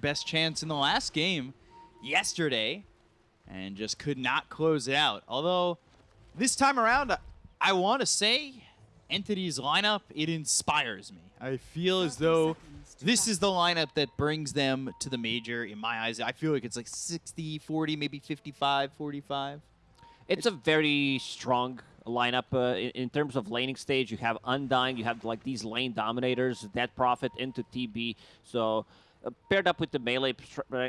best chance in the last game yesterday and just could not close it out. Although this time around, I want to say Entity's lineup, it inspires me. I feel as though this is the lineup that brings them to the major in my eyes. I feel like it's like 60, 40, maybe 55, 45. It's a very strong lineup uh, in, in, terms of laning stage. You have Undying, you have like these lane dominators, Death Prophet into TB. So paired up with the melee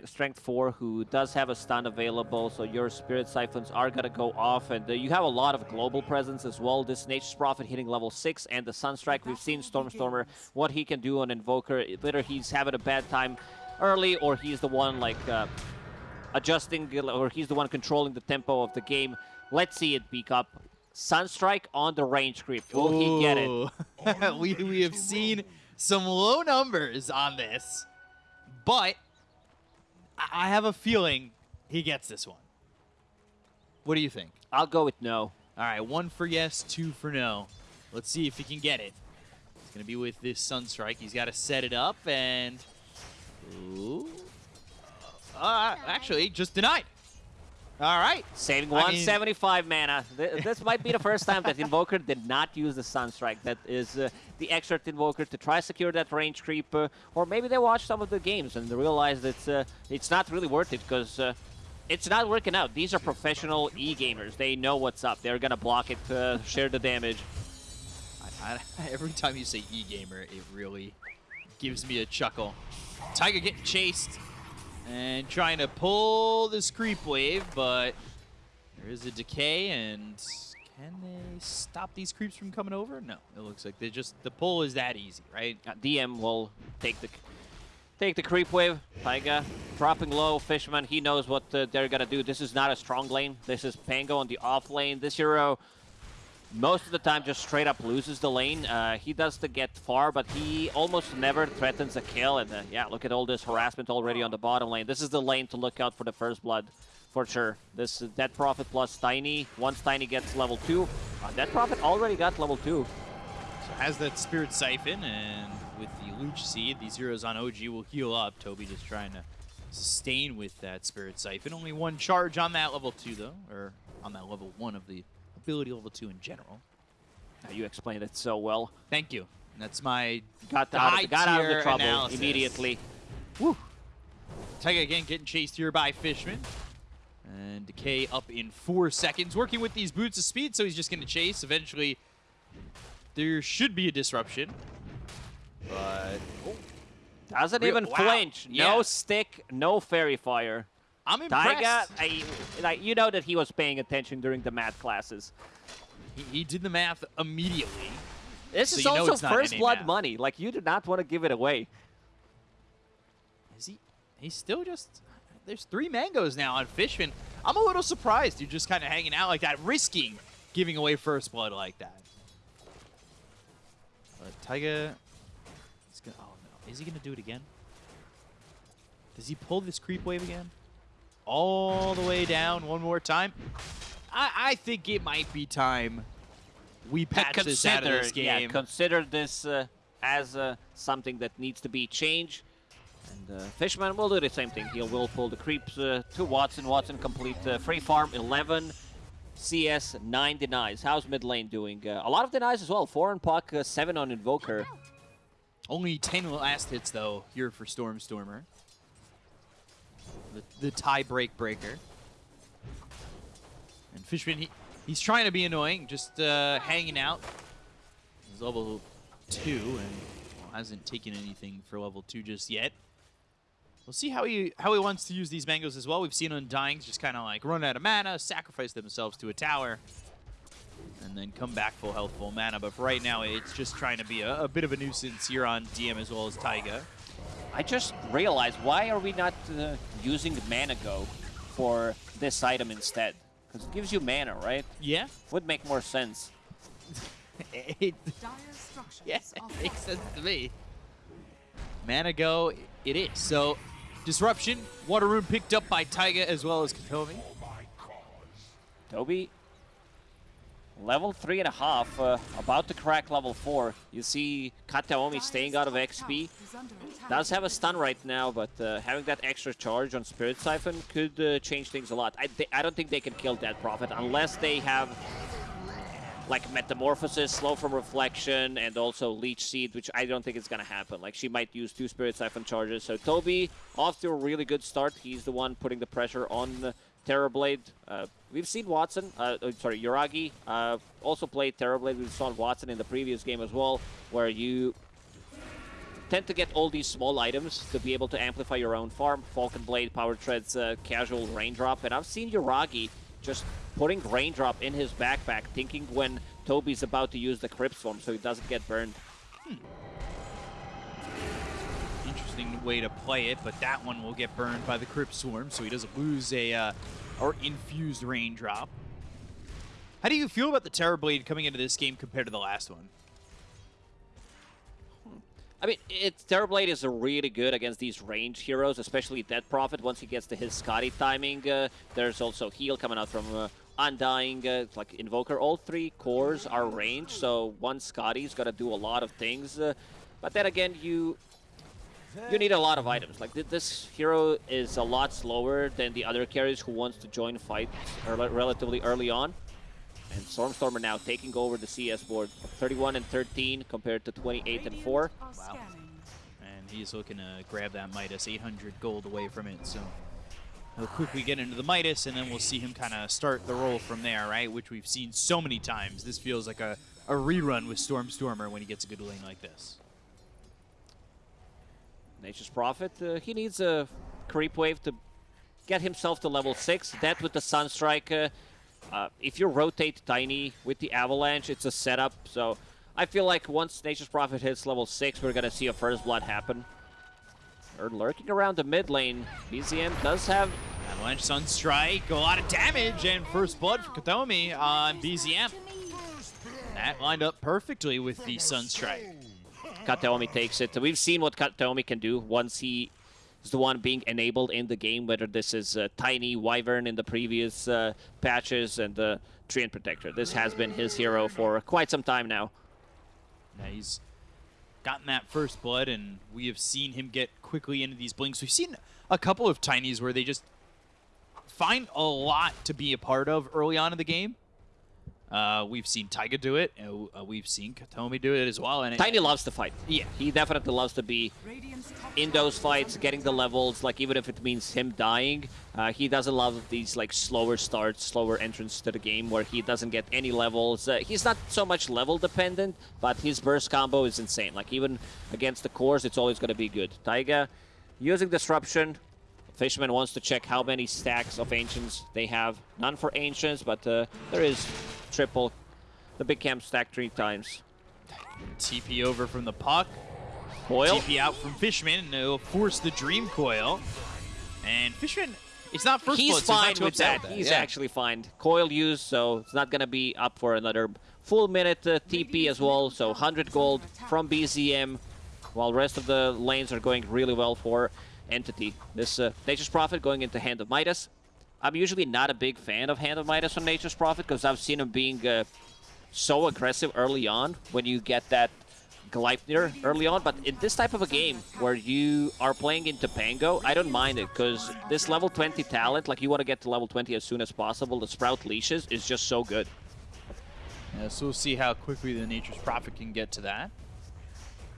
strength 4 who does have a stun available so your spirit siphons are going to go off and uh, you have a lot of global presence as well. This nature's prophet hitting level 6 and the sunstrike we've seen stormstormer what he can do on invoker. Whether he's having a bad time early or he's the one like uh, adjusting or he's the one controlling the tempo of the game let's see it peak up. Sunstrike on the range creep. Will Ooh. he get it? We, we have seen some low numbers on this but I have a feeling he gets this one. What do you think? I'll go with no. All right, one for yes, two for no. Let's see if he can get it. It's going to be with this Sunstrike. He's got to set it up and... Ooh. Uh, actually, just denied. All right. Saving 175 mean, mana. This might be the first time that Invoker did not use the Sunstrike. That is uh, the extra Invoker to try secure that range creep. Uh, or maybe they watched some of the games and realized that uh, it's not really worth it because uh, it's not working out. These are professional e-gamers. They know what's up. They're going to block it, share the damage. I, I, every time you say e-gamer, it really gives me a chuckle. Taiga getting chased. And trying to pull this creep wave, but there is a decay, and can they stop these creeps from coming over? No, it looks like they just the pull is that easy, right? Uh, DM will take the take the creep wave. Taiga dropping low. Fishman, he knows what uh, they're gonna do. This is not a strong lane. This is Pango on the off lane. This hero most of the time just straight up loses the lane. Uh, he does to get far, but he almost never threatens a kill. And uh, yeah, look at all this harassment already on the bottom lane. This is the lane to look out for the first blood, for sure. This uh, Death Prophet plus Tiny. Once Tiny gets level 2, uh, Death Prophet already got level 2. So has that Spirit Siphon, and with the Leech Seed, these heroes on OG will heal up. Toby just trying to sustain with that Spirit Siphon. Only one charge on that level 2, though, or on that level 1 of the ability level 2 in general. Now you explained it so well. Thank you. That's my got, out, got out of the trouble analysis. immediately. Woo! Taiga again getting chased here by Fishman. And Decay up in four seconds. Working with these boots of speed, so he's just going to chase. Eventually, there should be a disruption. But... Oh. Doesn't Real, even wow. flinch. Yeah. No stick, no fairy fire. I'm impressed. Taiga, I, like, you know that he was paying attention during the math classes. He, he did the math immediately. This so is also first blood math. money. Like, you do not want to give it away. Is he? He's still just... There's three mangoes now on Fishman. I'm a little surprised you're just kind of hanging out like that, risking giving away first blood like that. But Taiga... Gonna, oh no. Is he going to do it again? Does he pull this creep wave again? All the way down one more time. I, I think it might be time we patch consider, this out of this game. Yeah, consider this uh, as uh, something that needs to be changed. And uh, Fishman will do the same thing. He will pull the creeps uh, to Watson. Watson complete uh, free farm 11. CS 9 denies. How's mid lane doing? Uh, a lot of denies as well. 4 on Puck, 7 on Invoker. Only 10 last hits though here for Stormstormer the, the tie break breaker. And Fishman, he, he's trying to be annoying, just uh, hanging out. He's level 2 and well, hasn't taken anything for level 2 just yet. We'll see how he how he wants to use these mangoes as well. We've seen Undyings just kind of like run out of mana, sacrifice themselves to a tower, and then come back full health, full mana. But right now, it's just trying to be a, a bit of a nuisance here on DM as well as Taiga. I just realized, why are we not uh, using Mana Go for this item instead? Because it gives you mana, right? Yeah. Would make more sense. it, yes, it makes sense to me. Mana Go, it is. So, Disruption, Water Rune picked up by Taiga as well as Kataomi. Toby Level three and a half, uh, about to crack level four. You see Kataomi staying out of XP. Does have a stun right now, but uh, having that extra charge on Spirit Siphon could uh, change things a lot. I, I don't think they can kill Death Prophet unless they have like Metamorphosis, Slow from Reflection, and also Leech Seed, which I don't think is going to happen. Like, she might use two Spirit Siphon charges. So Toby, off to a really good start. He's the one putting the pressure on Terrorblade. Uh, we've seen Watson, uh, oh, sorry, Yuragi uh, also played Terrorblade. We saw Watson in the previous game as well, where you tend to get all these small items to be able to amplify your own farm. Falcon Blade, Power Treads, uh, Casual Raindrop, and I've seen Yuragi just putting Raindrop in his backpack, thinking when Toby's about to use the Crypt Swarm so he doesn't get burned. Hmm interesting way to play it, but that one will get burned by the Crypt Swarm, so he doesn't lose a uh, or infused raindrop. How do you feel about the Terrorblade coming into this game compared to the last one? I mean, it's Terrorblade is really good against these range heroes, especially Death Prophet. Once he gets to his Skadi timing, uh, there's also heal coming out from uh, Undying, uh, like Invoker. All three cores are range, so one Skadi's got to do a lot of things. Uh, but then again, you you need a lot of items. Like this hero is a lot slower than the other carries who wants to join fights relatively early on. And Stormstormer now taking over the CS board, 31 and 13 compared to 28 and 4. Wow. And he's looking to grab that Midas, 800 gold away from it. So he'll quickly get into the Midas, and then we'll see him kind of start the roll from there, right? Which we've seen so many times. This feels like a, a rerun with Stormstormer when he gets a good lane like this. Nature's Prophet, uh, he needs a creep wave to get himself to level 6. That with the Sunstrike, uh, if you rotate Tiny with the Avalanche, it's a setup. So I feel like once Nature's Prophet hits level 6, we're going to see a First Blood happen. Or lurking around the mid lane, BZM does have... Avalanche Sunstrike, a lot of damage, and First Blood for Kataomi on BZM. That lined up perfectly with the Sunstrike. Kataomi takes it. We've seen what Kataomi can do once he is the one being enabled in the game, whether this is uh, Tiny, Wyvern in the previous uh, patches, and the Treant Protector. This has been his hero for quite some time now. Yeah, he's gotten that first blood, and we have seen him get quickly into these blinks. We've seen a couple of Tinies where they just find a lot to be a part of early on in the game. Uh, we've seen Taiga do it. Uh, we've seen Kataomi do it as well. And Tiny it, loves to fight. Yeah. He definitely loves to be in those fights, getting the levels, like even if it means him dying. Uh, he doesn't love these like slower starts, slower entrance to the game where he doesn't get any levels. Uh, he's not so much level dependent, but his burst combo is insane. Like even against the cores, it's always going to be good. Taiga using Disruption, Fishman wants to check how many stacks of Ancients they have. None for Ancients, but uh, there is triple. The big camp stack three times. TP over from the puck. Coil. TP out from Fishman, and it'll force the Dream Coil. And Fishman, it's not first He's blood, fine so with that. that. He's yeah. actually fine. Coil used, so it's not going to be up for another full minute uh, TP as well. So 100 gold from BZM, while rest of the lanes are going really well for Entity. This uh, Nature's Prophet going into Hand of Midas. I'm usually not a big fan of Hand of Midas on Nature's Prophet because I've seen him being uh, so aggressive early on when you get that Gleipnir early on, but in this type of a game where you are playing into Pango, I don't mind it because this level 20 talent, like you want to get to level 20 as soon as possible, the Sprout Leashes is just so good. Yeah, so we'll see how quickly the Nature's Prophet can get to that.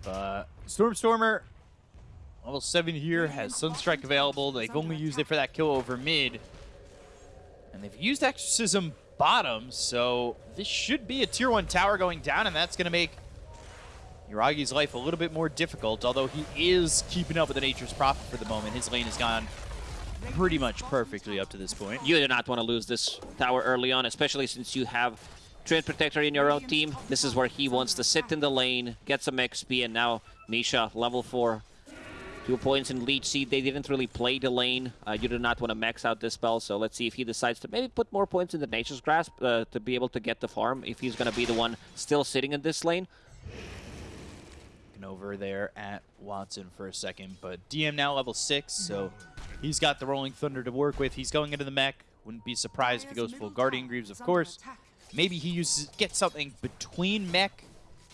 But Stormstormer, level 7 here, has Sunstrike available. They've only used it for that kill over mid. And they've used Exorcism bottom, so this should be a tier 1 tower going down, and that's going to make Yuragi's life a little bit more difficult, although he is keeping up with the Nature's Prophet for the moment. His lane has gone pretty much perfectly up to this point. You do not want to lose this tower early on, especially since you have Treant Protector in your own team. This is where he wants to sit in the lane, get some XP, and now Misha, level 4, Two points in Leech Seed. They didn't really play the lane. Uh, you do not want to max out this spell, so let's see if he decides to maybe put more points in the Nature's Grasp uh, to be able to get the farm, if he's going to be the one still sitting in this lane. Looking over there at Watson for a second, but DM now level 6, so he's got the Rolling Thunder to work with. He's going into the mech. Wouldn't be surprised if he goes full Guardian Greaves, of course. Maybe he uses gets something between Mech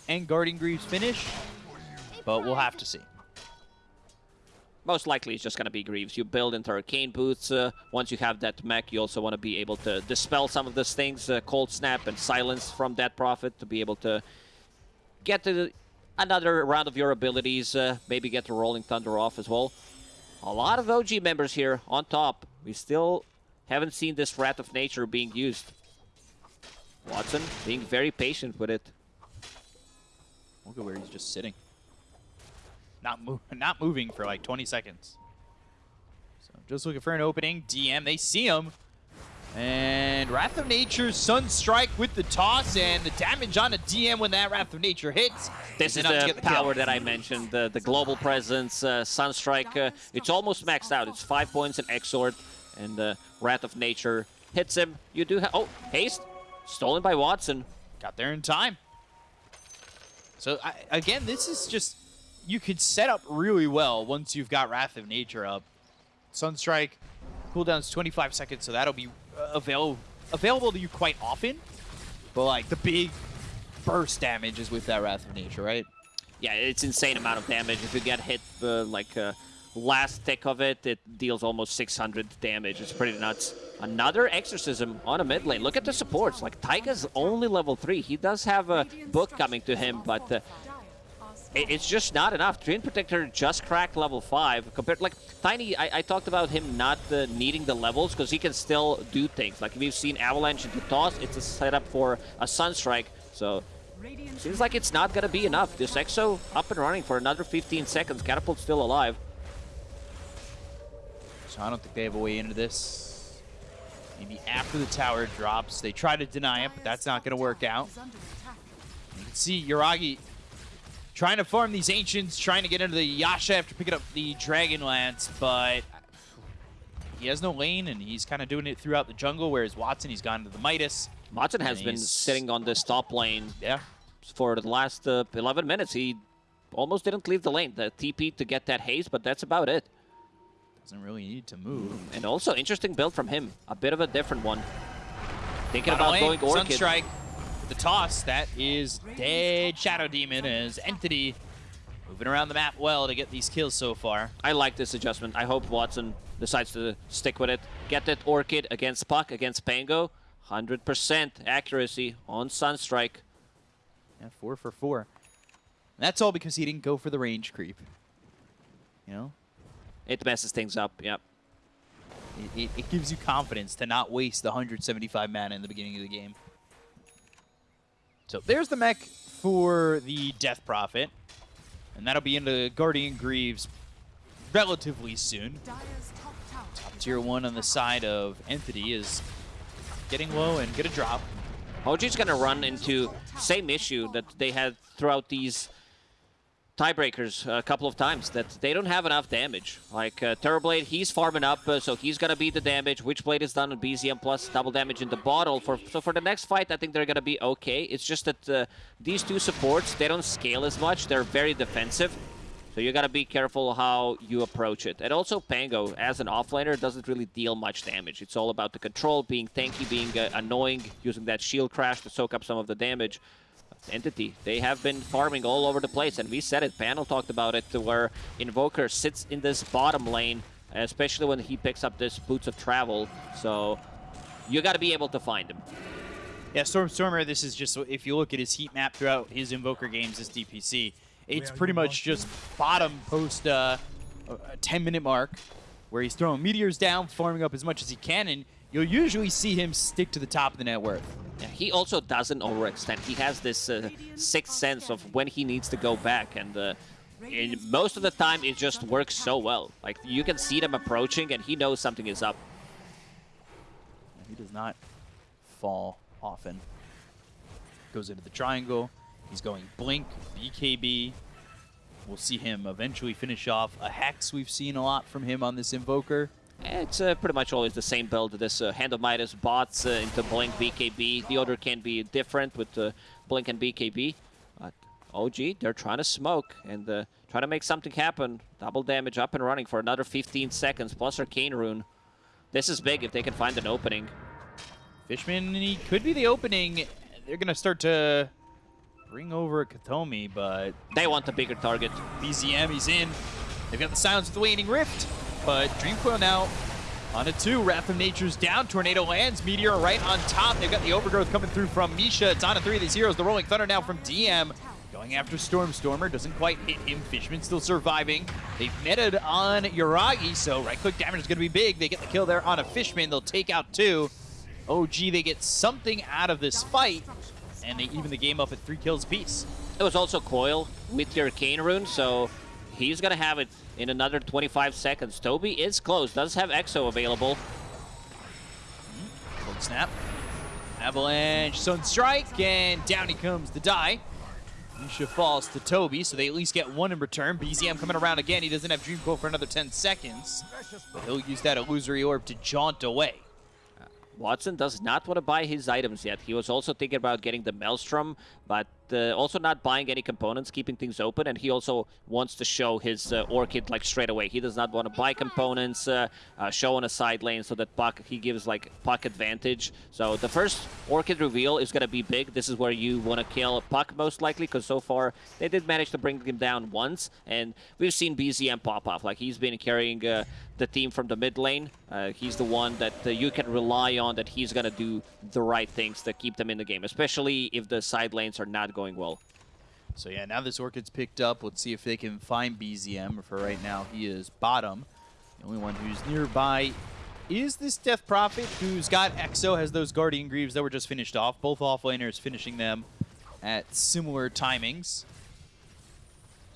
and Guardian Greaves finish, but we'll have to see. Most likely it's just going to be Greaves. You build into Arcane Boots. Uh, once you have that mech, you also want to be able to dispel some of those things, uh, Cold Snap and Silence from that Prophet to be able to get to another round of your abilities, uh, maybe get the Rolling Thunder off as well. A lot of OG members here on top. We still haven't seen this Wrath of Nature being used. Watson being very patient with it. Look at where he's just sitting. Not, move, not moving for like 20 seconds. So just looking for an opening. DM, they see him. And Wrath of Nature, Sunstrike with the toss, and the damage on the DM when that Wrath of Nature hits. This is the, the power that I mentioned, the, the global presence, uh, Sunstrike. Uh, it's almost maxed out. It's five points in Exort, and the uh, Wrath of Nature hits him. You do have... Oh, Haste. Stolen by Watson. Got there in time. So, I, again, this is just... You could set up really well once you've got Wrath of Nature up. Sunstrike, cooldown's 25 seconds, so that'll be uh, avail available to you quite often. But, like, the big burst damage is with that Wrath of Nature, right? Yeah, it's insane amount of damage. If you get hit, uh, like... Uh, last tick of it, it deals almost 600 damage. It's pretty nuts. Another Exorcism on a mid lane. Look at the supports. Like, Taiga's only level 3. He does have a book coming to him, but uh, it's just not enough. Treant Protector just cracked level 5. Compared, like, Tiny, I, I talked about him not uh, needing the levels because he can still do things. Like, we've seen Avalanche into Toss. It's a setup for a Sunstrike. So, seems like it's not going to be enough. This Exo up and running for another 15 seconds. Catapult's still alive. So I don't think they have a way into this. Maybe after the tower drops, they try to deny it, but that's not going to work out. You can see Yuragi trying to farm these Ancients, trying to get into the Yasha after picking up the Dragon Lance, but he has no lane, and he's kind of doing it throughout the jungle, whereas Watson, he's gone to the Midas. Watson has been sitting on this top lane yeah. for the last uh, 11 minutes. He almost didn't leave the lane. The TP to get that haze, but that's about it. Doesn't really need to move. And also, interesting build from him. A bit of a different one. Thinking about lane, going Orchid. Sunstrike, the toss, that is dead Shadow Demon as Entity moving around the map well to get these kills so far. I like this adjustment. I hope Watson decides to stick with it. Get that Orchid against Puck, against Pango. 100% accuracy on Sunstrike. Yeah, four for four. And that's all because he didn't go for the range creep. You know, it messes things up, yep. It, it, it, gives you confidence to not waste the 175 mana in the beginning of the game. So there's the mech for the Death Prophet. And that'll be into Guardian Greaves relatively soon. Top tier one on the side of Entity is getting low and get a drop. OG's to run into same issue that they had throughout these tiebreakers a couple of times that they don't have enough damage. Like uh, Terrorblade, he's farming up, uh, so he's gonna beat the damage. Witchblade is done on BZM plus double damage in the bottle. For so for the next fight, I think they're gonna be okay. It's just that uh, these two supports they don't scale as much. They're very defensive. So you gotta be careful how you approach it. And also Pango, as an offlaner, doesn't really deal much damage. It's all about the control, being tanky, being uh, annoying, using that shield crash to soak up some of the damage. Entity. They have been farming all over the place, and we said it, panel talked about it, to where Invoker sits in this bottom lane, especially when he picks up this Boots of Travel, so you got to be able to find him. Yeah, Stormstormer, this is just, if you look at his heat map throughout his Invoker games, his DPC, it's pretty much just bottom post uh, a 10-minute mark, where he's throwing meteors down, farming up as much as he can, and you'll usually see him stick to the top of the net worth. Yeah, he also doesn't overextend. He has this uh, sixth sense of when he needs to go back, and uh, most of the time it just works so well. Like, you can see them approaching, and he knows something is up. He does not fall often. Goes into the triangle. He's going Blink, BKB. We'll see him eventually finish off a Hex. We've seen a lot from him on this Invoker. It's uh, pretty much always the same build. This uh, Hand of Midas bots uh, into Blink BKB. The order can be different with uh, Blink and BKB. But OG, they're trying to smoke and uh, try to make something happen. Double damage up and running for another 15 seconds, plus Arcane Rune. This is big if they can find an opening. Fishman, he could be the opening. They're going to start to bring over Kataomi, but They want a bigger target. BZM, he's in. They've got the silence with the waning rift, but Dreamcoil now on a two. Wrath of Nature's down. Tornado lands. Meteor right on top. They've got the overgrowth coming through from Misha. It's on a three of these heroes. The Rolling Thunder now from DM. Going after Stormstormer. Doesn't quite hit him. Fishman still surviving. They've meted on Yuragi, so right-click damage is going to be big. They get the kill there on a Fishman. They'll take out two. Oh, OG, they get something out of this fight, and they even the game up at three kills apiece. It was also Coil with your Cane Rune, so he's going to have it in another 25 seconds. Toby is close, does have Exo available. Cold snap. Avalanche, Sunstrike, and down he comes to die. Misha falls to Toby, so they at least get one in return. BZM coming around again. He doesn't have Dream Coil for another 10 seconds. But he'll use that illusory orb to jaunt away. Watson does not want to buy his items yet. He was also thinking about getting the Maelstrom, but uh, also not buying any components, keeping things open, and he also wants to show his uh, Orchid like straight away. He does not want to buy components, uh, uh, show on a side lane so that Puck, he gives like Puck advantage. So the first Orchid reveal is going to be big. This is where you want to kill Puck most likely, because so far they did manage to bring him down once, and we've seen BZM pop off. Like he's been carrying uh, the team from the mid lane. Uh, he's the one that uh, you can rely on that he's going to do the right things to keep them in the game, especially if the side lanes are not going well. So yeah, now this Orchid's picked up. Let's see if they can find BZM. For right now, he is bottom. The only one who's nearby is this Death Prophet, who's got Exo, has those Guardian Greaves that were just finished off. Both offlaners finishing them at similar timings.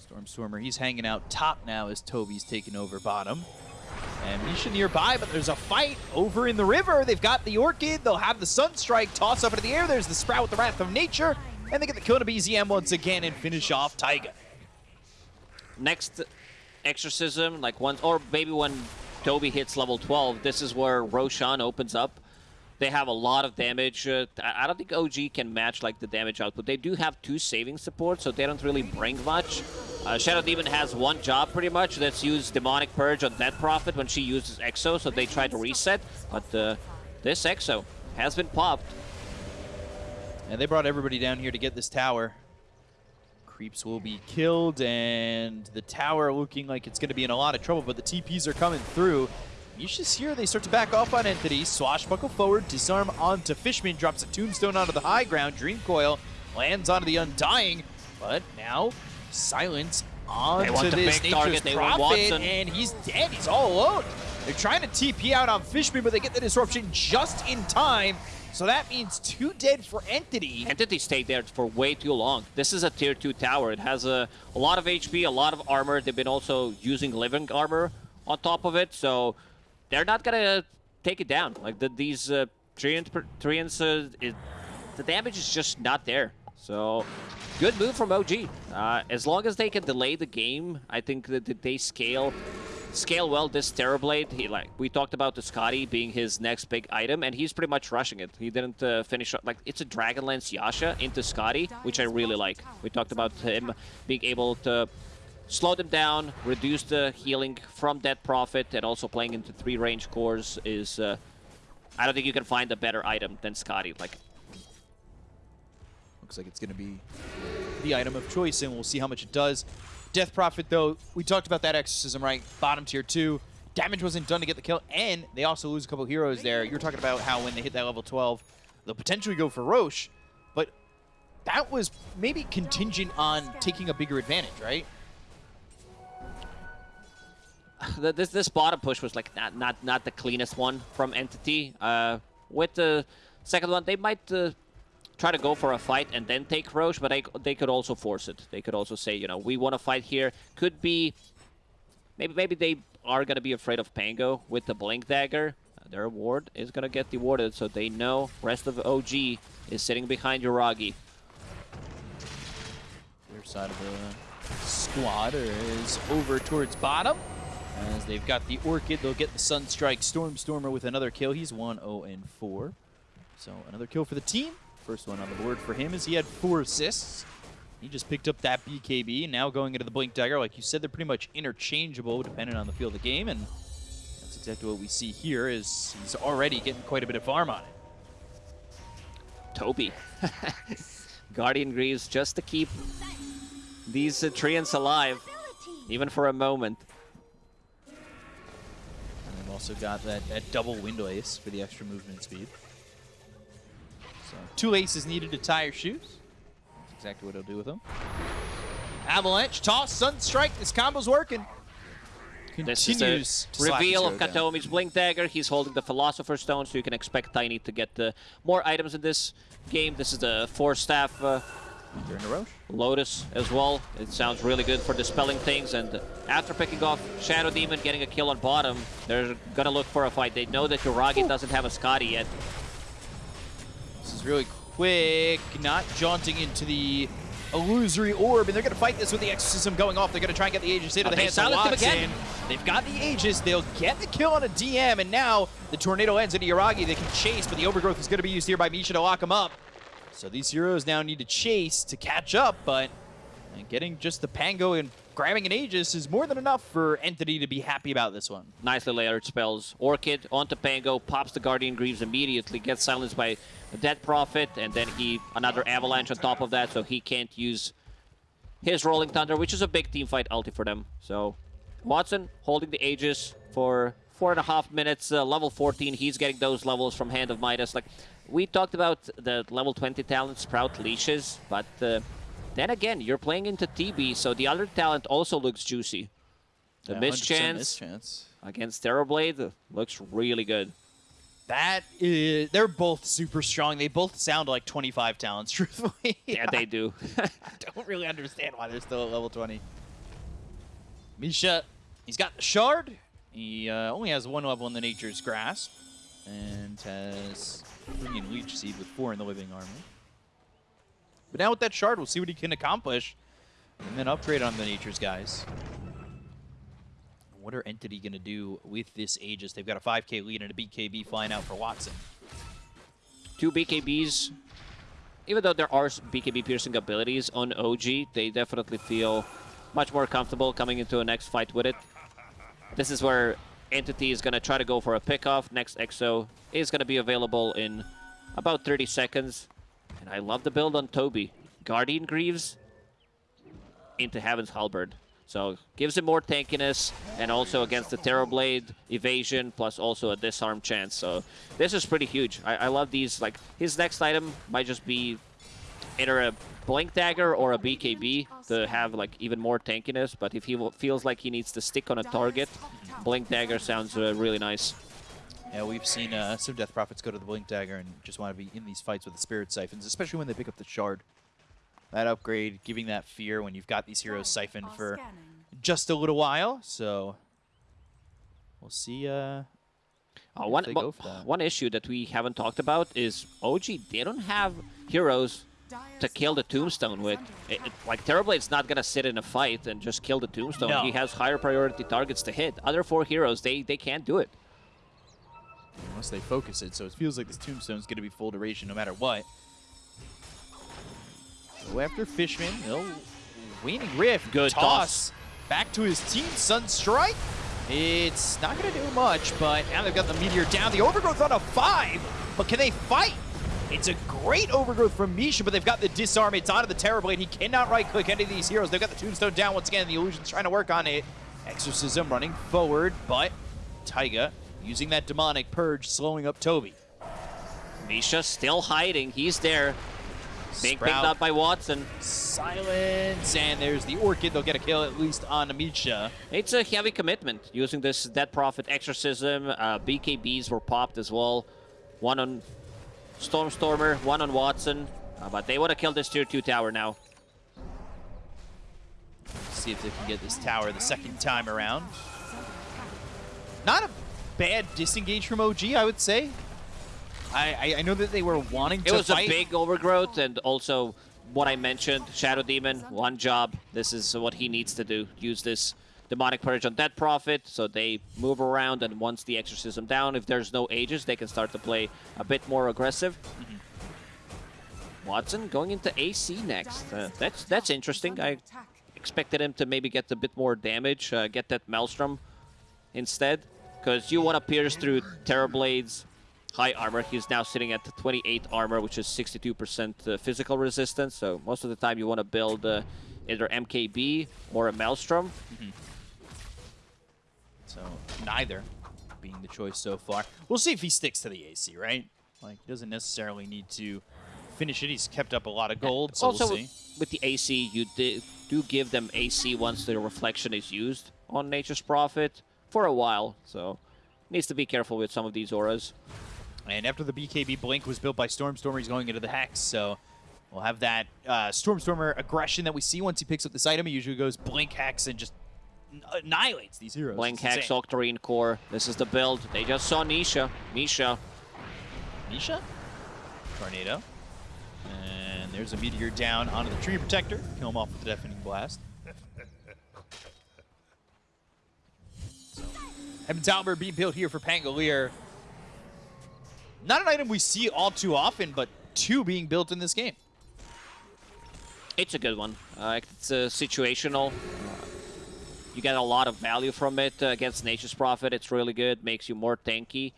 Stormstormer, he's hanging out top now as Toby's taking over bottom. And Misha nearby, but there's a fight over in the river. They've got the Orchid. They'll have the Sunstrike toss up into the air. There's the Sprout with the Wrath of Nature. And they get the kill to BZM once again and finish off Taiga. Next exorcism, like once, or maybe when Toby hits level 12, this is where Roshan opens up. They have a lot of damage. Uh, I don't think OG can match like the damage output. They do have two saving supports, so they don't really bring much. Uh, Shadow Demon has one job pretty much. That's use Demonic Purge on Death Prophet when she uses Exo, so they try to reset. But uh, this Exo has been popped. And they brought everybody down here to get this tower. Creeps will be killed, and the tower looking like it's going to be in a lot of trouble, but the TPs are coming through. You Misha's here. They start to back off on Entity. Swashbuckle forward, disarm onto Fishman, drops a tombstone onto the high ground. Dream Coil lands onto the Undying, but now silence onto this Nature's target. They want Prophet, and he's dead. He's all alone. They're trying to TP out on Fishman, but they get the disruption just in time. So that means two dead for Entity. Entity stayed there for way too long. This is a tier 2 tower. It has a, a lot of HP, a lot of armor. They've been also using living armor on top of it, so they're not going to take it down. Like the, these uh, Treants, uh, the damage is just not there. So good move from OG. Uh, as long as they can delay the game, I think that they scale scale well this Terrorblade. He like we talked about the Skadi being his next big item, and he's pretty much rushing it. He didn't uh, finish like it's a Dragonlance Yasha into Skadi, which I really like. We talked about him being able to slow them down, reduce the healing from Death Prophet, and also playing into three range cores is. Uh, I don't think you can find a better item than Skadi. Like Looks like it's going to be the item of choice, and we'll see how much it does. Death Prophet, though, we talked about that exorcism, right? Bottom tier 2. Damage wasn't done to get the kill, and they also lose a couple heroes there. You're talking about how when they hit that level 12, they'll potentially go for Rosh, but that was maybe contingent on taking a bigger advantage, right? this this bottom push was like not not not the cleanest one from Entity. Uh, with the second one, they might uh, try to go for a fight and then take Rosh, but they they could also force it. They could also say, you know, we want to fight here. Could be maybe maybe they are gonna be afraid of Pango with the Blink Dagger. Uh, their ward is gonna get dewarded, so they know rest of OG is sitting behind Yuragi. Their side of the squad is over towards bottom. As they've got the Orchid, they'll get the Sunstrike Stormstormer with another kill. He's 1-0 and 4. So another kill for the team. First one on the board for him is he had four assists. He just picked up that BKB, now going into the Blink Dagger. Like you said, they're pretty much interchangeable depending on the field of the game, and that's exactly what we see here is he's already getting quite a bit of farm on it. Toby. Guardian Greaves just to keep these uh, Treants alive, even for a moment. And they've also got that, that double Wind Lace for the extra movement speed. So two aces needed to tie your shoes. That's exactly what he'll do with them. Avalanche, toss, sun strike. This combo's working. This Continues is to reveal of down. Kataomi's Blink Dagger. He's holding the Philosopher's Stone, so you can expect Tiny to get uh, more items in this game. This is the Force Staff uh, During the Rosh. Lotus as well. It sounds really good for dispelling things. And after picking off Shadow Demon, getting a kill on bottom, they're gonna look for a fight. They know that Yuragi doesn't have a Skadi yet. Is really quick, not jaunting into the illusory orb, and they're going to fight this with the exorcism going off. They're going to try and get the Aegis into the hands of Watson. again. They've got the Aegis. They'll get the kill on a DM, and now the Tornado ends into Yuragi. They can chase, but the Overgrowth is going to be used here by Misha to lock him up. So these heroes now need to chase to catch up, but getting just the Pango and grabbing an Aegis is more than enough for Entity to be happy about this one. Nicely layered spells. Orchid onto Pango, pops the Guardian Greaves immediately, gets silenced by the Death Prophet, and then he another Avalanche on top of that, so he can't use his Rolling Thunder, which is a big team fight ulti for them. So Watson holding the Aegis for four and a half minutes, uh, level 14. He's getting those levels from Hand of Midas. Like we talked about the level 20 talent Sprout leashes, but uh, then again, you're playing into TB, so the other talent also looks juicy. The Yeah, mischance mischance. against Terrorblade looks really good. That is, they're both super strong. They both sound like 25 talents, truthfully. Yeah, they do. I don't really understand why they're still at level 20. Misha, he's got the shard. He uh, only has one level in the Nature's Grasp and has three Leech Seed with four in the Living Armor. But now with that shard, we'll see what he can accomplish and then upgrade on the Nature's Guise. What are Entity going to do with this Aegis? They've got a 5k lead and a BKB flying out for Watson. Two BKBs. Even though there are BKB piercing abilities on OG, they definitely feel much more comfortable coming into a next fight with it. This is where Entity is going to try to go for a pickoff. Next EXO is going to be available in about 30 seconds. And I love the build on Toby. Guardian Greaves into Heaven's Halberd. So gives him more tankiness and also against the Terrorblade evasion plus also a disarm chance. So this is pretty huge. I, I love these. Like his next item might just be either a Blink Dagger or a BKB to have like even more tankiness. But if he feels like he needs to stick on a target, Blink Dagger sounds uh, really nice. Yeah, we've seen uh, some Death Prophets go to the Blink Dagger and just want to be in these fights with the Spirit Siphons, especially when they pick up the Shard. That upgrade, giving that fear when you've got these heroes siphoned for just a little while, so we'll see. Uh, Uh, if one, they one- go for that. one issue that we haven't talked about is OG. They don't have heroes to kill the Tombstone with. It, it- like Terrorblade's not gonna sit in a fight and just kill the Tombstone. No. He has higher priority targets to hit. Other four heroes, they they can't do it. Unless they focus it, so it feels like this Tombstone's going to be full duration no matter what. Go after Fishman. No. Waning Rift. Good toss. Back to his team. Sunstrike. It's not going to do much, but now they've got the Meteor down. The Overgrowth on a 5, but can they fight? It's a great Overgrowth from Misha, but they've got the Disarm. It's onto the Terrorblade. He cannot right-click any of these heroes. They've got the Tombstone down once again. The Illusion's trying to work on it. Exorcism running forward, but Taiga using that Demonic Purge, slowing up Toby. Misha still hiding. He's there. Being picked up by Watson. Silence, and there's the Orchid. They'll get a kill at least on Amisha. It's a heavy commitment using this Death Prophet Exorcism. Uh, BKBs were popped as well. One on Stormstormer, one on Watson. Uh, but they want to kill this tier 2 tower now. See if they can get this tower the second time around. Not a bad disengage from OG, I would say. I, I, I know that they were wanting It to It was fight. a big overgrowth, and also what I mentioned, Shadow Demon, one job. This is what he needs to do. Use this Demonic Purge on Death Prophet, so they move around, and once the Exorcism down, if there's no Aegis, they can start to play a bit more aggressive. Watson going into AC next. Uh, that's that's interesting. I expected him to maybe get a bit more damage, uh, get that Maelstrom instead, because you want to pierce through Terrorblades high armor. He's now sitting at 28 armor, which is 62% uh, physical resistance. So most of the time you want to build uh, either MKB or a Maelstrom. So neither being the choice so far. We'll see if he sticks to the AC, right? Like, he doesn't necessarily need to finish it. He's kept up a lot of gold, so also, we'll see. with the AC, you do give them AC once the reflection is used on Nature's Prophet for a while. So needs to be careful with some of these auras. And after the BKB Blink was built by Stormstormer, he's going into the Hex, so we'll have that uh, Stormstormer aggression that we see once he picks up this item. He usually goes Blink Hex and just annihilates these heroes. Blink It's Hex, insane. Octarine Core. This is the build. They just saw Nisha. Nisha. Nisha? Tornado. And there's a Meteor down onto the Treant Protector. Kill him off with the Deafening Blast. Heaven's Halberd being built here for Pangolier. Not an item we see all too often, but two being built in this game. It's a good one. Uh, it's uh, situational. You get a lot of value from it uh, against Nature's Prophet. It's really good. Makes you more tanky.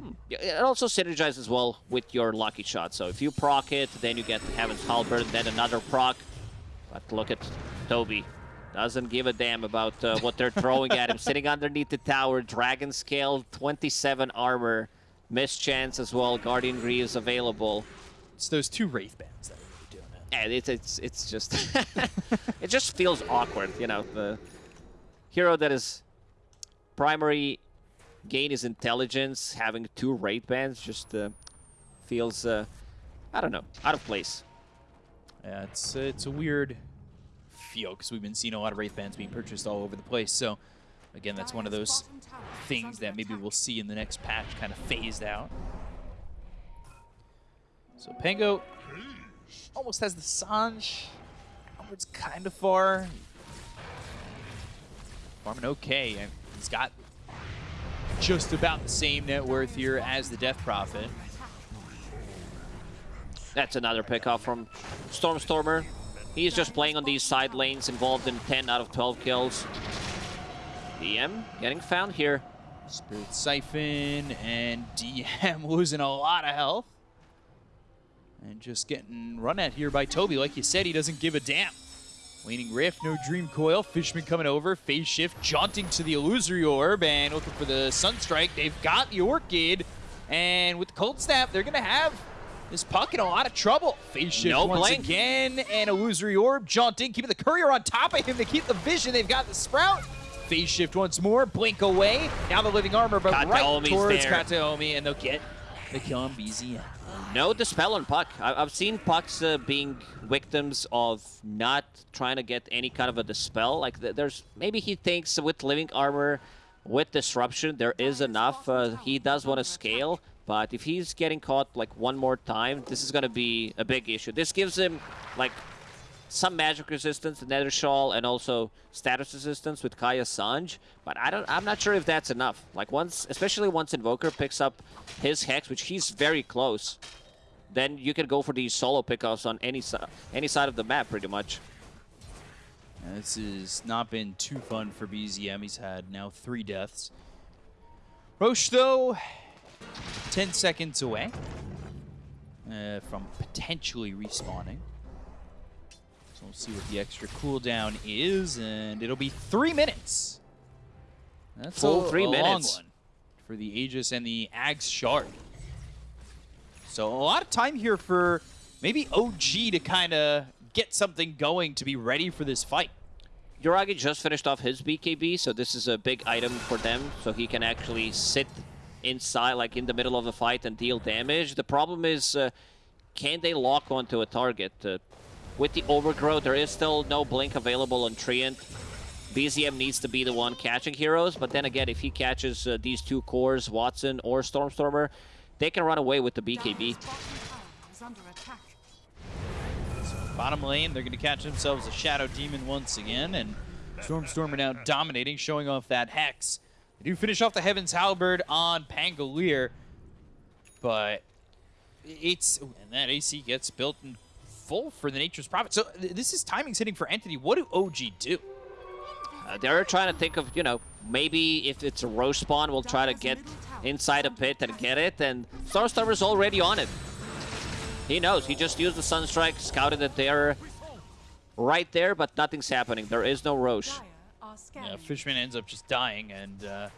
Hmm. It also synergizes well with your Lucky Shot. So if you proc it, then you get Heaven's Halberd, then another proc. But look at Toby. Doesn't give a damn about uh, what they're throwing at him. Sitting underneath the tower, Dragon Scale, 27 armor. Missed chance as well, Guardian Greaves available. It's those two Wraith Bands that are really doing it. And it's it's it's just it just feels awkward, you know. The hero that is primary gain is intelligence, having two Wraith bands just uh, feels uh, I don't know, out of place. Yeah, it's it's a weird feel because we've been seeing a lot of Wraith Bands being purchased all over the place. So, again, that's one of those things that maybe we'll see in the next patch kind of phased out. So Pango almost has the Sange. Onward's kind of far. Farming okay. He's got just about the same net worth here as the Death Prophet. That's another pickoff from Stormstormer. He's just playing on these side lanes, involved in 10 out of 12 kills. DM getting found here. Spirit Siphon and DM losing a lot of health. And just getting run at here by Toby. Like you said, he doesn't give a damn. Waning Rift, no Dream Coil. Fishman coming over. Phase Shift jaunting to the Illusory Orb and looking for the Sunstrike. They've got the Orchid. And with Cold Snap, they're going to have this puck in a lot of trouble. Phase Shift No once blink. again. And Illusory Orb jaunting, keeping the Courier on top of him to keep the vision. They've got the Sprout. Phase Shift once more. Blink away. Now the Living Armor, but right towards there. Kataomi. And they'll get the kill on BZM. No dispel on Puck. I- I've seen Pucks uh, being victims of not trying to get any kind of a dispel. Like th- there's maybe he thinks with living armor, with disruption, there is enough. Uh, he does want to scale, but if he's getting caught like one more time, this is gonna be a big issue. This gives him like some magic resistance, the Nether Shawl, and also status resistance with Kaya Sange. But I don't. I'm not sure if that's enough. Like once, especially once Invoker picks up his hex, which he's very close, then you can go for these solo pickoffs on any any side of the map, pretty much. This has not been too fun for BZM. He's had now three deaths. Rosh, though, 10 seconds away uh, from potentially respawning. So we'll see what the extra cooldown is, and it'll be three minutes. That's Full a, three a minutes. long one for the Aegis and the Ags Shard. So a lot of time here for maybe OG to kind of get something going to be ready for this fight. Yuragi just finished off his BKB, so this is a big item for them, so he can actually sit inside, like in the middle of the fight and deal damage. The problem is, uh, can they lock onto a target? Uh, with the overgrowth, there is still no blink available on Treant. BZM needs to be the one catching heroes, but then again, if he catches uh, these two cores, Watson or Stormstormer, they can run away with the BKB. Bottom lane, they're going to catch themselves a Shadow Demon once again, and Stormstormer now dominating, showing off that Hex. They do finish off the Heaven's Halberd on Pangolier, but it's... And that AC gets built in full for the Nature's Prophet. So th- this is timing hitting for Entity. What do OG do? Uh, they're trying to think of, you know, maybe if it's a Rosh spawn, we'll try to get inside a pit and get it. And Stormstormer's already on it. He knows. He just used the Sunstrike, scouted it there, right there, but nothing's happening. There is no Rosh. Yeah, Fishman ends up just dying, and uh,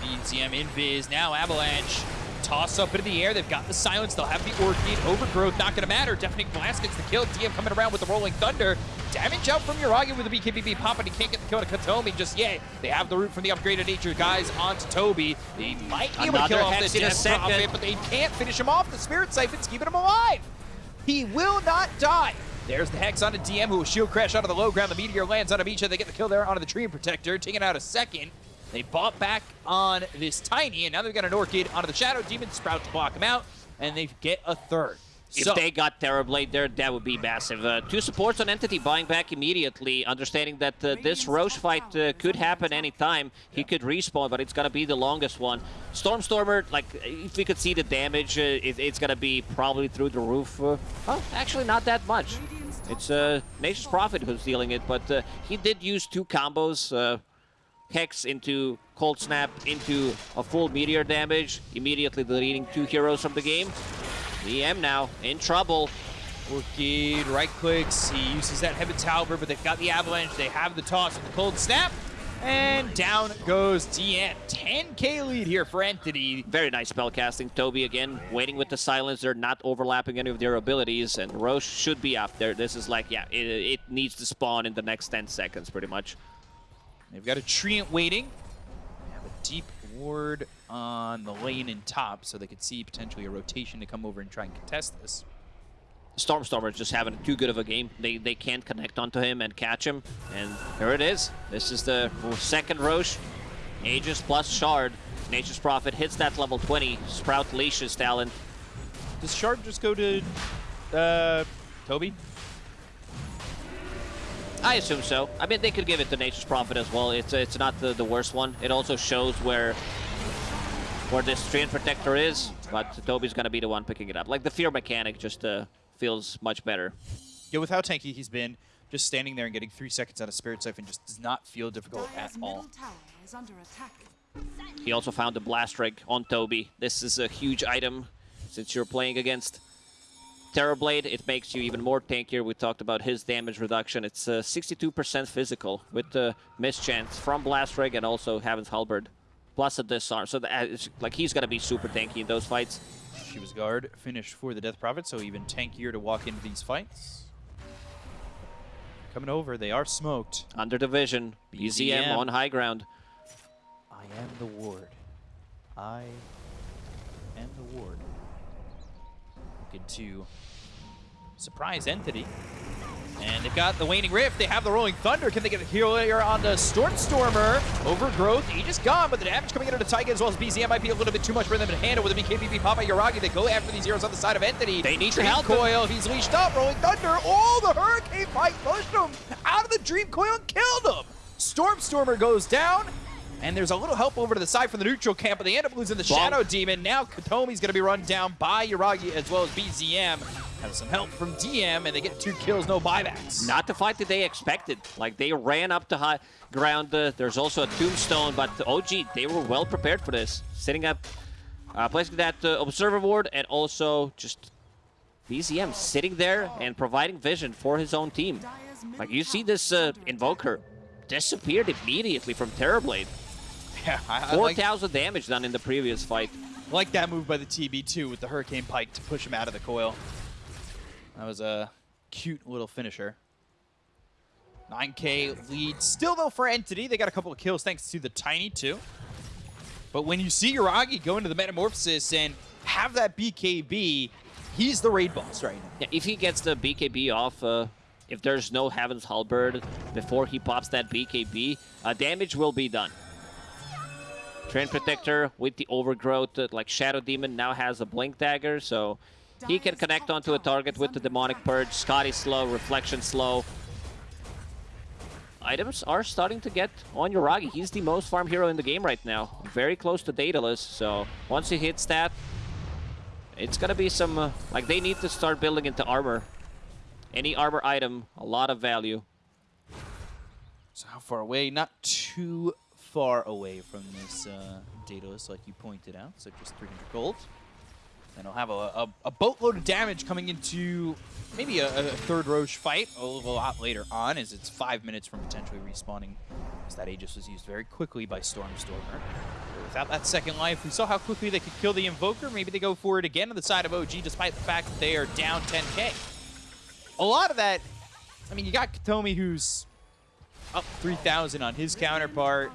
BZM invis. Now Avalanche toss up into the air. They've got the silence. They'll have the Orchid. Overgrowth, not going to matter. Deafening Blast gets the kill. DM coming around with the Rolling Thunder. Damage out from Yuragi with the BKB pop, and he can't get the kill to Kataomi just yet. They have the root from the upgraded nature Guise onto Toby. They might be able to kill off Hex the in a Death second. Prophet, but they can't finish him off. The Spirit Siphon's keeping him alive. He will not die. There's the Hex onto DM, who will shield crash onto the low ground. The Meteor lands on a Amisha. They get the kill there onto the Treant Protector, taking out a second. They bought back on this Tiny, and now they've got an Orchid onto the Shadow Demon Sprout to block him out, and they get a third. If so, they got Terrorblade there, that would be massive. Uh, two supports on Entity buying back immediately, understanding that uh, this Rosh fight uh, could happen anytime. He could respawn, but it's going to be the longest one. Stormstormer, like, if we could see the damage, uh, it, it's going to be probably through the roof. Uh, oh, actually not that much. It's uh, Nature's Prophet who's dealing it, but uh, he did use two combos. Uh, Hex into Cold Snap into a full Meteor damage, immediately deleting two heroes from the game. DM now in trouble. Orchid right clicks. He uses that Heaven's Halberd, but they've got the Avalanche. They have the toss with the Cold Snap. And down goes DM. 10k lead here for Entity. Very nice spell casting. Toby again waiting with the silence. They're not overlapping any of their abilities, and Rosh should be up there. This is like, yeah, it, it needs to spawn in the next 10 seconds, pretty much. They've got a Treant waiting. They have a deep ward on the lane in top, so they could see potentially a rotation to come over and try and contest this. Stormstormer is just having too good of a game. They they can't connect onto him and catch him, and here it is. This is the second Rosh. Aegis plus Shard. Nature's Prophet hits that level 20. Sprout leashes Talon. Does Shard just go to uh, Toby? I assume so. I mean, they could give it to Nature's Prophet as well. It's it's not the, the worst one. It also shows where where this Treant Protector is, but Toby's gonna be the one picking it up. Like the Fear mechanic just uh, feels much better. Yeah, with how tanky he's been, just standing there and getting three seconds out of Spirit Siphon just does not feel difficult at all. is under attack. He also found the Blast Rig on Toby. This is a huge item since you're playing against Terrorblade. It makes you even more tankier. We talked about his damage reduction. It's uh, 62% physical with the mischance from Blast Rig and also Heaven's Halberd, plus a disarm. So that is, like he's gonna be super tanky in those fights. Shiva's Guard, finished for the Death Prophet, so even tankier to walk into these fights. Coming over, they are smoked. Under division, BZM BZM. on high ground. I am the ward. I am the ward. To surprise entity. And they've got the Waning Rift. They have the Rolling Thunder. Can they get a heal here on the Stormstormer? Overgrowth. He just gone, but the damage coming into the Taiga as well as BZM might be a little bit too much for them to handle with the BKBB Papa Yuragi. They go after these heroes on the side of Entity. They need to Dream help. Coil. He's leashed up. Rolling Thunder. Oh, the Hurricane Pike pushed him out of the Dream Coil and killed him. Stormstormer goes down. And there's a little help over to the side from the neutral camp, but they end up losing the. Shadow Demon. Now Kataomi's going to be run down by Yuragi as well as BZM. Have some help from DM, and they get two kills, no buybacks. Not the fight that they expected. Like they ran up to high ground. Uh, there's also a tombstone, but OG they were well prepared for this. Setting up, uh, placing that uh, observer ward, and also just BZM sitting there and providing vision for his own team. Like you see this uh, invoker disappeared immediately from Terrorblade. Yeah, I, I like, 4,000 damage done in the previous fight. like that move by the TB2 with the Hurricane Pike to push him out of the coil. That was a cute little finisher. 9k lead still though for Entity. They got a couple of kills thanks to the Tiny too. But when you see Yuragi go into the Metamorphosis and have that BKB, he's the raid boss right now. Yeah, if he gets the BKB off, uh, if there's no Heaven's Halberd before he pops that BKB, uh, damage will be done. Treant Protector with the Overgrowth, uh, like Shadow Demon now has a Blink Dagger, so he can connect onto a target with the Demonic Purge. Skadi slow, Reflection slow. Items are starting to get on Yuragi. He's the most farm hero in the game right now. Very close to Daedalus, so once he hits that, it's gonna be some... Uh, like, they need to start building into armor. Any armor item, a lot of value. So how far away? Not too far away from this uh, Daedalus, like you pointed out. So just 300 gold. And he'll have a, a, a boatload of damage coming into maybe a, a, third Rosh fight a little lot later on, as it's five minutes from potentially respawning. As that Aegis was used very quickly by Stormstormer. Without that second life, we saw how quickly they could kill the Invoker. Maybe they go for it again on the side of OG, despite the fact that they are down 10k. A lot of that, I mean, you got Kataomi, who's up 3,000 on his counterpart.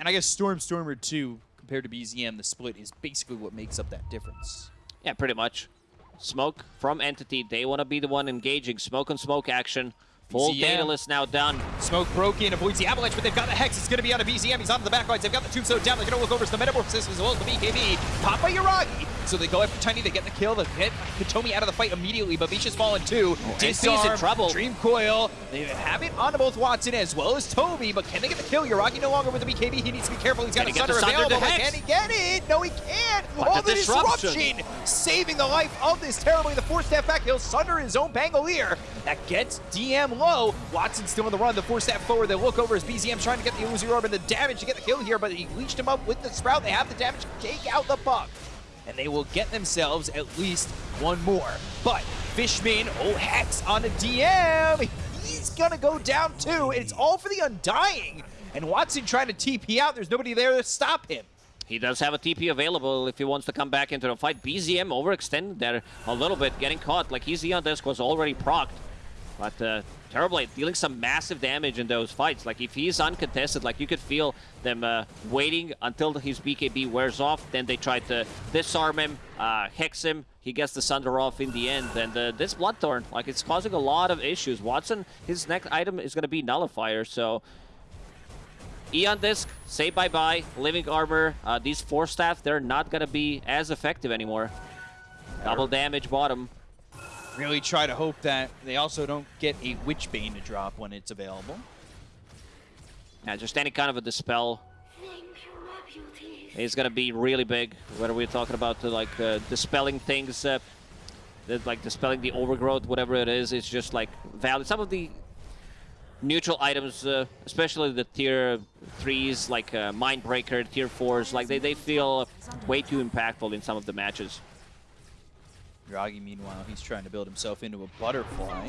And I guess Stormstormer too, compared to BZM, the split is basically what makes up that difference. Yeah, pretty much. Smoke from Entity. They want to be the one engaging. Smoke and smoke action. Full BZM. Daedalus now done. Smoke broken, avoids the avalanche, but they've got the Hex. It's going to be out of BZM. He's onto the back lines. They've got the Tombstone down. They're going to look over to the Metamorphosis as well as the BKB. By Yuragi. So they go after Tiny. They get the kill. They get Kataomi out of the fight immediately, but Misha's fallen too. Oh, Disarm, in trouble. Dream Coil. They have it onto both Watson as well as Toby, but can they get the kill? Yuragi no longer with the BKB. He needs to be careful. He's got Can a Sunder the available, can he get it? No, he can't. But oh, the the disruption. disruption saving the life of this terribly. The four step back, he'll sunder his own Pangolier. That gets DM low. Watson still on the run. The four step forward. They look over as BZM trying to get the Illusory Orb and the damage to get the kill here, but he leached him up with the Sprout. They have the damage to take out the Puck. And they will get themselves at least one more. But Fishman, oh, Hex on a DM. He's going to go down too. It's all for the Undying. And Watson trying to TP out. There's nobody there to stop him. He does have a TP available if he wants to come back into the fight. BZM overextended there a little bit, getting caught. Like his Aeon Disc was already procced. But uh, Terrorblade dealing some massive damage in those fights. Like if he's uncontested, like you could feel them uh, waiting until his BKB wears off. Then they try to disarm him, uh, hex him. He gets the Sunder off in the end. And uh, this Bloodthorn, like it's causing a lot of issues. Watson, his next item is going to be Nullifier. So Aeon Disc, say bye-bye. Living Armor, uh, these Force Staff, they're not going to be as effective anymore. Double damage bottom. Really try to hope that they also don't get a Witchbane to drop when it's available. Yeah, just any kind of a dispel is gonna be really big. Whether we're talking about the, like uh, dispelling things, uh, like dispelling the overgrowth, whatever it is, it's just like valid. Some of the neutral items, uh, especially the tier threes, like uh, Mindbreaker, tier fours, like they, they feel way too impactful in some of the matches. Yuragi, meanwhile, he's trying to build himself into a butterfly.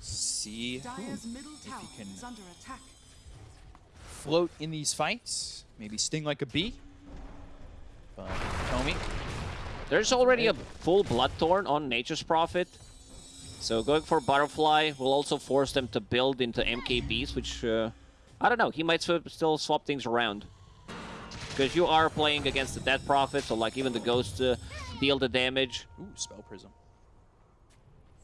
See Dyer's if he can under attack. float in these fights. Maybe sting like a bee. But Tommy, There's already a full Bloodthorn on Nature's Prophet. So going for Butterfly will also force them to build into MKBs, which, uh, I don't know, he might sw still swap things around. Because you are playing against the Death Prophet, so like even the Ghost uh, deal the damage. ooh, spell prism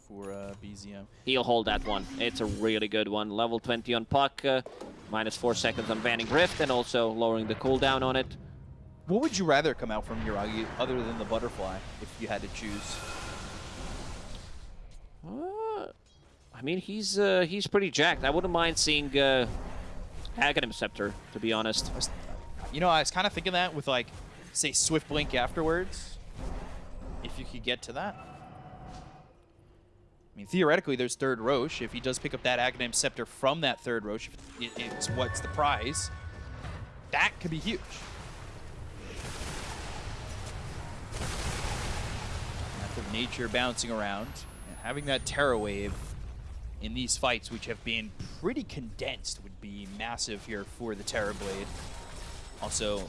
for uh, BZM. He'll hold that one. It's a really good one. Level 20 on Puck, uh, minus 4 seconds on Waning Rift, and also lowering the cooldown on it. What would you rather come out from Yuragi other than the butterfly if you had to choose? Uh, I mean, he's uh, he's pretty jacked. I wouldn't mind seeing uh, Aghanim Scepter, to be honest. You know, I was kind of thinking that with like, say, Swift Blink afterwards. If you could get to that. I mean, theoretically, there's third Rosh. If he does pick up that Aghanim Scepter from that third Rosh, it's what's the prize. That could be huge. Of nature bouncing around and having that Terrorwave in these fights, which have been pretty condensed, would be massive here for the Terrorblade. Also,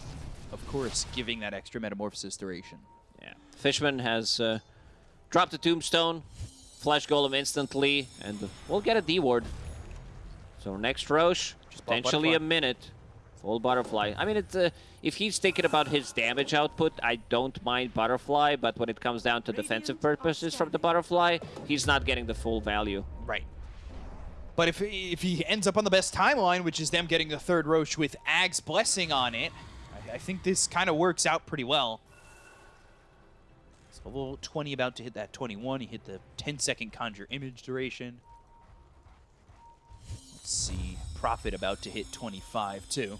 of course, giving that extra metamorphosis duration. Yeah. Fishman has uh, dropped the Tombstone, Flash Golem instantly, and we'll get a D-Ward. So next Rosh, potentially a minute. Full Butterfly. I mean, it's, uh, if he's thinking about his damage output, I don't mind Butterfly, but when it comes down to defensive purposes from the Butterfly, he's not getting the full value. Right. But if if he ends up on the best timeline, which is them getting the third Rosh with Ag's blessing on it, I, I think this kind of works out pretty well. So level 20 about to hit that 21. He hit the 10 second conjure image duration. Let's see. Profit about to hit 25 too.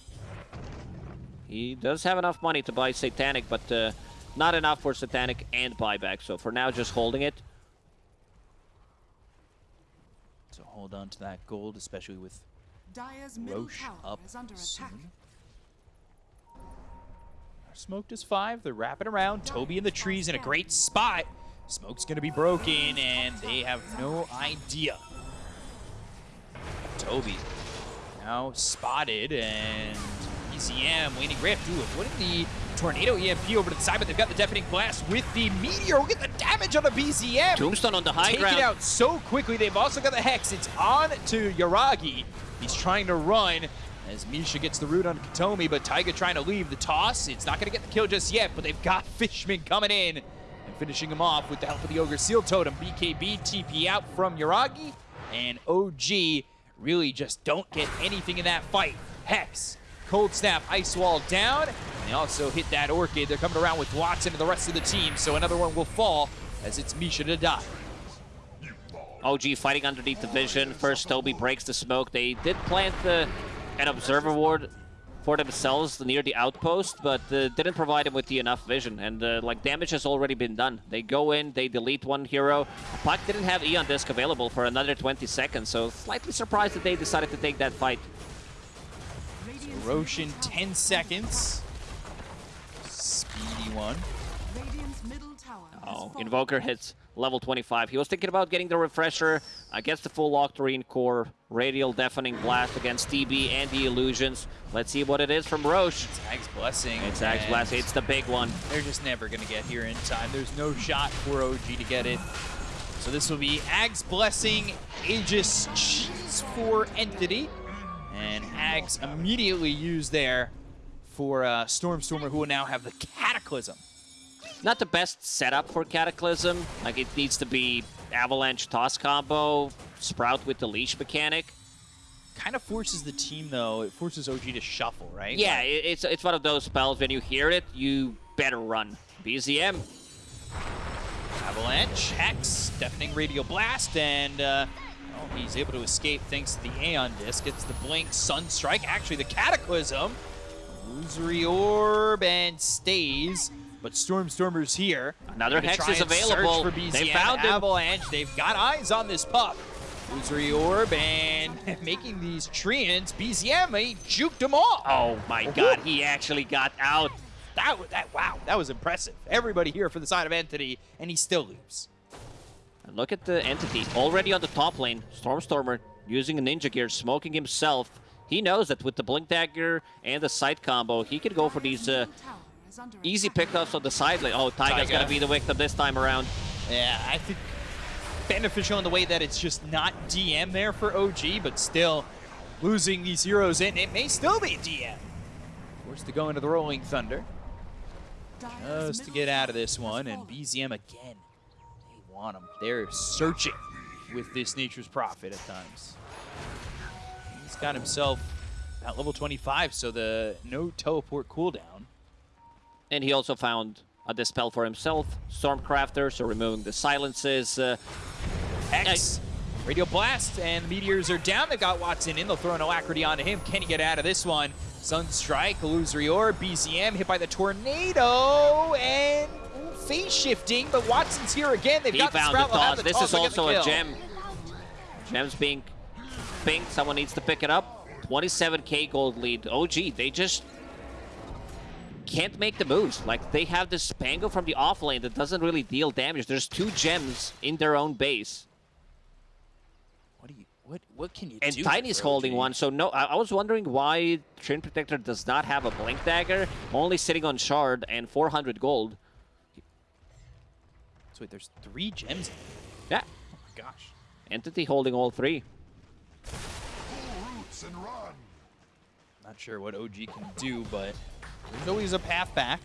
He does have enough money to buy Satanic, but uh, not enough for Satanic and buyback. So for now, just holding it. So hold on to that gold, especially with Dyer's middle Roche tower up is under attack. soon. Smoked is five. They're wrapping around. Toby in the trees in a great spot. Smoke's going to be broken, and they have no idea. Toby now spotted, and ECM waiting rift. Ooh, avoiding the tornado EMP over to the side, but they've got the deafening blast with the meteor. Look at the damage on the BZM. Tombstone on the high Take ground. it out so quickly. They've also got the Hex. It's on to Yuragi. He's trying to run as Misha gets the root on Kataomi, but Taiga trying to leave the toss. It's not going to get the kill just yet, but they've got Fishman coming in and finishing him off with the help of the Ogre Seal Totem. BKB TP out from Yuragi, and OG really just don't get anything in that fight. Hex, Cold Snap, Ice Wall down, and they also hit that Orchid. They're coming around with Watson and the rest of the team, so another one will fall as it's Misha to die. OG fighting underneath the vision. First, Toby breaks the smoke. They did plant the, an observer ward for themselves near the outpost, but uh, didn't provide him with the enough vision. And uh, like damage has already been done. They go in, they delete one hero. Puck didn't have Aeon Disc available for another 20 seconds, so slightly surprised that they decided to take that fight. Radiant's Roshan, 10 seconds. Speedy one. under- Radiant's middle tower has Oh. Invoker hits level 25. He was thinking about getting the refresher against the full Octarine core, Radial Deafening Blast against TB and the Illusions. Let's see what it is from Rosh. It's Ag's Blessing. It's and Blast. It's the big one. They're just never going to get here in time. There's no shot for OG to get it. So this will be Ag's Blessing, Aegis Cheese for Entity. And Ags immediately used there for uh, Stormstormer, who will now have the Cataclysm. Not the best setup for Cataclysm. Like, it needs to be Avalanche Toss combo, Sprout with the Leash mechanic. Kind of forces the team, though. It forces OG to shuffle, right? Yeah, Like, it's, it's one of those spells, when you hear it, you better run. BZM, Avalanche, Hex, Deafening Radial Blast, and uh, he's able to escape thanks to the Aeon Disc. It's the Blink, Sunstrike, actually the Cataclysm, Illusory Orb, and stays. But Stormstormer's here. Another Hex is available. They found him. Avalanche, they've got eyes on this pup. Illusory Orb, and making these Treants, BZM, he juked them all. oh my god, he actually got out. That, that, wow, that was impressive. Everybody here for the side of Entity, and he still leaves. And look at the entity already on the top lane. Stormstormer using a ninja gear, smoking himself. He knows that with the blink dagger and the sight combo, he can go for these uh, Middle tower is under easy pickups on the side lane. Oh, Tiger's Taiga. gonna be the victim this time around. Yeah, I think beneficial in the way that it's just not DM there for OG, but still losing these heroes in, it may still be DM. Forced to go into the Rolling Thunder just to get out of this one, and. BZM again. They want him. They're searching with this Nature's Prophet at times. He's got himself at level 25, so the no teleport cooldown. And he also found a dispel for himself, Stormcrafter, so removing the silences. Uh, X. Radio Blast and the Meteors are down. They've got Watson in. They'll throw an Alacrity onto him. Can he get out of this one? Sunstrike, Illusory Orb, BZM hit by the Tornado, and phase shifting, but Watson's here again. They've he got the found the have toss. the This toss. is the also a gem. Gem's being pinged. Someone needs to pick it up. 27k gold lead. OG, they just can't make the moves. Like, they have this Spangle from the off lane that doesn't really deal damage. There's two gems in their own base. What do you? What? What can you And do? Tiny's holding one, so no, I, I was wondering why Treant Protector does not have a Blink Dagger, only sitting on Shard and 400 gold. So wait, there's three gems. in Yeah. Oh my gosh. Entity holding all three. roots and run. Not sure what OG can do, but there's always a path back.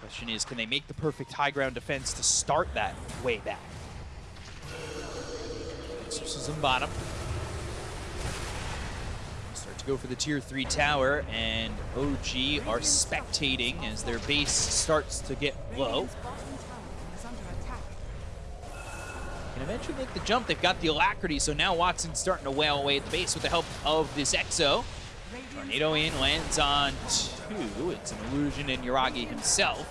Question is, can they make the perfect high ground defense to start that way back? Exorcism bottom. Start to go for the tier 3 tower, and OG are spectating as their base starts to get low. Can eventually make the jump. They've got the alacrity, so now Watson's starting to wail away at the base with the help of this Exo. Tornado in, lands on two. It's an illusion in Yuragi himself.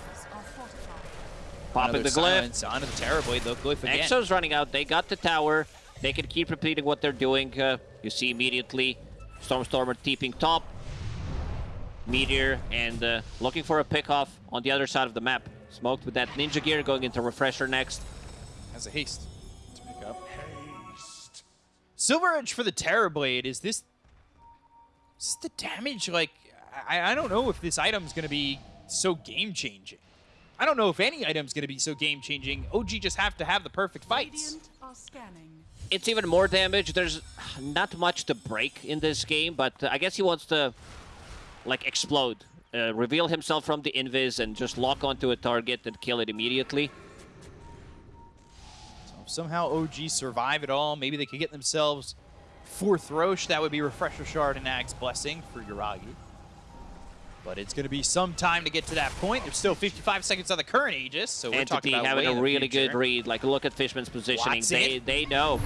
Popping the glyph. Onto the Terrorblade, though. Glyph again. Exo's running out. They got the tower. they can keep repeating what they're doing. Uh, you see immediately Stormstormer teeping top, Meteor, and uh, looking for a pickoff on the other side of the map. Smoked with that Ninja Gear, going into Refresher next. Has a haste to pick up. Silver Edge for the Terrorblade. Is this, is this the damage? Like, I, I don't know if this item's going to be so game-changing. I don't know if any item's going to be so game-changing. OG just have to have the perfect fights. Radiant are scanning. It's even more damage. There's not much to break in this game, but uh, I guess he wants to, like, explode. Uh, reveal himself from the invis and just lock onto a target and kill it immediately. So if somehow OG survive it all, maybe they could get themselves fourth Rosh. That would be Refresher Shard and Ag's Blessing for Yuragi. But it's going to be some time to get to that point. There's still 55 seconds on the current Aegis, so we're Entity talking about having a really good read. Like, look at Fishman's positioning. They, they know.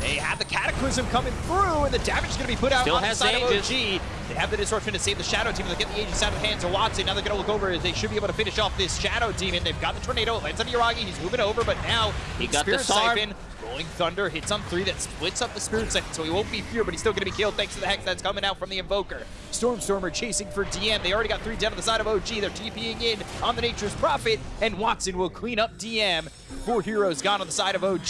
They have the Cataclysm coming through, and the damage is going to be put out Still on the side of OG. They have the Disruption to save the Shadow Team. They'll get the Aegis out of the hands of Watson. Now they're going to look over they should be able to finish off this Shadow Demon. They've got the Tornado. It lands on Yuragi. He's moving over, but now He got the Spirit Sarm. Siphon. Rolling Thunder hits on three that splits up the Spirit Siphon, so he won't be feared, but he's still going to be killed thanks to the Hex that's coming out from the Invoker. Stormstormer chasing for DM. They already got three down on the side of OG. They're TPing in on the Nature's Prophet, and Watson will clean up DM. Four heroes gone on the side of OG.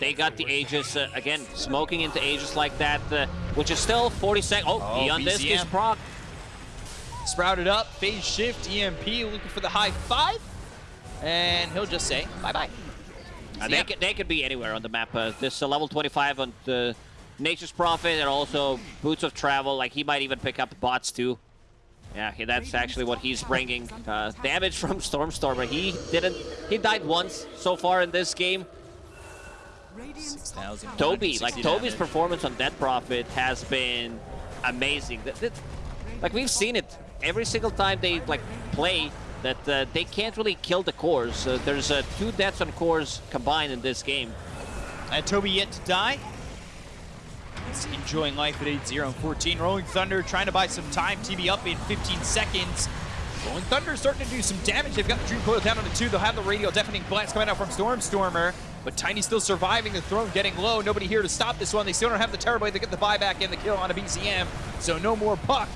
They got the Aegis, uh, again, smoking into Aegis like that, uh, which is still 40 seconds. Oh, Oh, Beyond this is proc. Sprouted up, phase shift, EMP, looking for the high five. And he'll just say bye-bye. They, could, they could be anywhere on the map. Uh, this uh, level 25 on the Nature's Prophet and also Boots of Travel. Like, he might even pick up bots too. Yeah, he- that's actually what he's bringing. Uh, damage from Stormstormer. He didn't... He died once so far in this game. Radiant's top 6,000. tower Toby, 160 like Toby's damage. performance on Death Prophet has been amazing. That- that- like we've seen it every single time they like play that uh, they can't really kill the cores. Uh, there's uh, two deaths on cores combined in this game. And Toby yet to die. He's enjoying life at 8-0 and 14. Rolling Thunder trying to buy some time. TB up in 15 seconds. Rolling Thunder starting to do some damage. They've got the Dream Coil down on the two. They'll have the radial deafening blast coming out from Stormstormer. But Tiny still surviving. The throne getting low. Nobody here to stop this one. They still don't have the Terrorblade. They get the buyback and the kill on a BZM. So no more puck.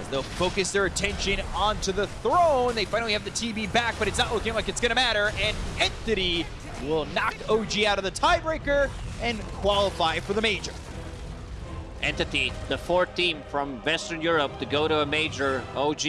As they'll focus their attention onto the throne. They finally have the TB back, but it's not looking like it's going to matter. And Entity will knock OG out of the tiebreaker and qualify for the major. Entity, the fourth team from Western Europe to go to a major. OG